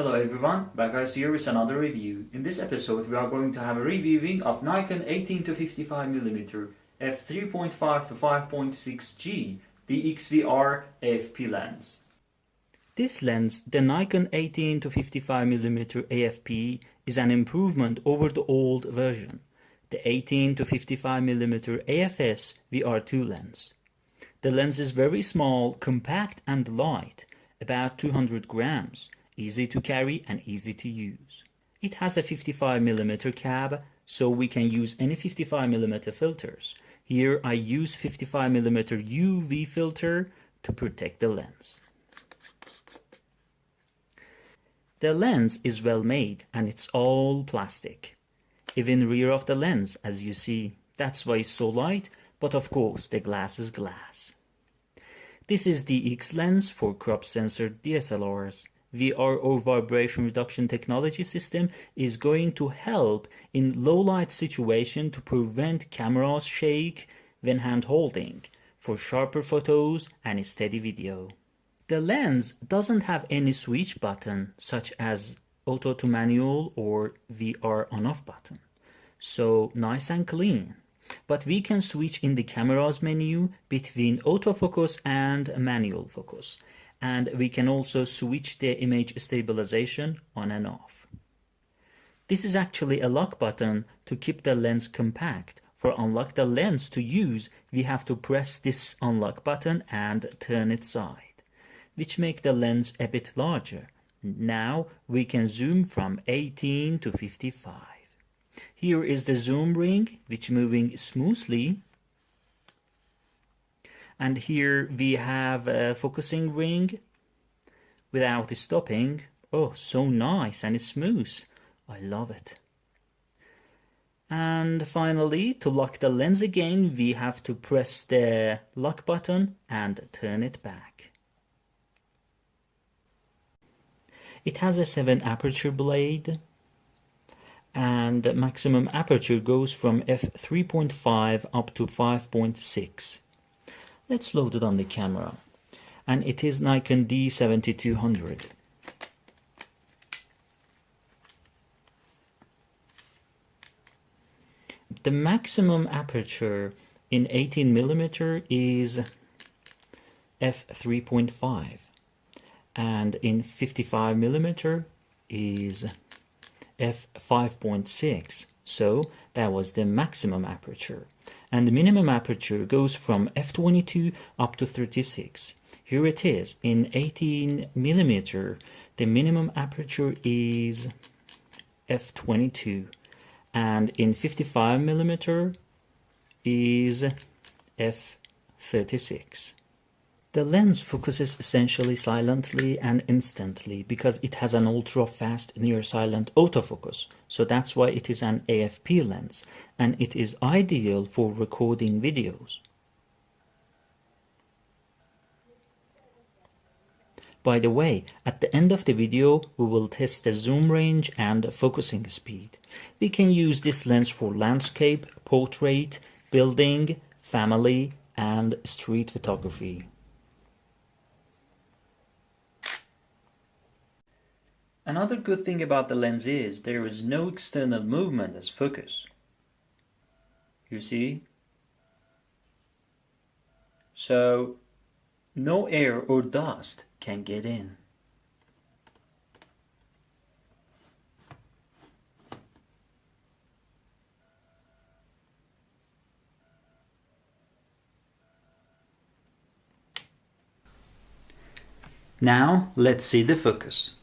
Hello everyone, back guys here with another review. In this episode we are going to have a reviewing of Nikon 18 to 55mm f3.5 to 5.6G DXVR AFP lens. This lens, the Nikon 18 to 55mm AFP, is an improvement over the old version, the 18 to 55mm AFS VR2 lens. The lens is very small, compact and light, about 200 grams, easy to carry and easy to use. It has a 55mm cab, so we can use any 55mm filters. Here I use 55mm UV filter to protect the lens. The lens is well made and it's all plastic. Even rear of the lens, as you see, that's why it's so light, but of course the glass is glass. This is DX lens for crop sensor DSLRs. VRO vibration reduction technology system is going to help in low light situation to prevent cameras shake when hand holding for sharper photos and steady video. The lens doesn't have any switch button such as auto to manual or VR on off button. So nice and clean. But we can switch in the camera's menu between autofocus and manual focus and we can also switch the image stabilization on and off. This is actually a lock button to keep the lens compact. For unlock the lens to use, we have to press this unlock button and turn it side, which make the lens a bit larger. Now we can zoom from 18 to 55. Here is the zoom ring, which moving smoothly and here we have a focusing ring without stopping. Oh so nice and smooth. I love it. And finally to lock the lens again we have to press the lock button and turn it back. It has a 7 aperture blade and maximum aperture goes from f3.5 up to 5.6 Let's load it on the camera. And it is Nikon D7200. The maximum aperture in 18mm is f3.5 and in 55mm is f5.6 so that was the maximum aperture and the minimum aperture goes from f22 up to 36. Here it is in 18 millimeter. The minimum aperture is f22, and in 55 millimeter is f36. The lens focuses essentially silently and instantly because it has an ultra-fast near-silent autofocus, so that's why it is an AFP lens, and it is ideal for recording videos. By the way, at the end of the video, we will test the zoom range and focusing speed. We can use this lens for landscape, portrait, building, family, and street photography. Another good thing about the lens is there is no external movement as focus. You see? So no air or dust can get in. Now let's see the focus.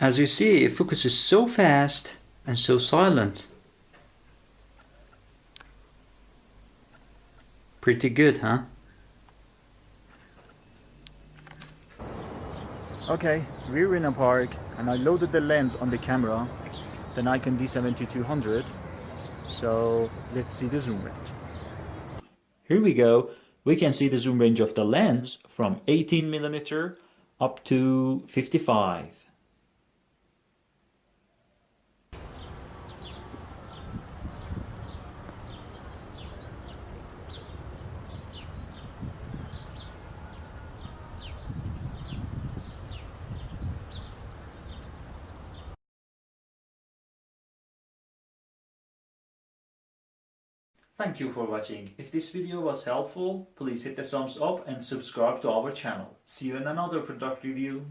As you see, it focuses so fast and so silent. Pretty good, huh? Okay, we're in a park and I loaded the lens on the camera, the Nikon D7200. So let's see the zoom range. Here we go. We can see the zoom range of the lens from 18mm up to 55. Thank you for watching. If this video was helpful, please hit the thumbs up and subscribe to our channel. See you in another product review.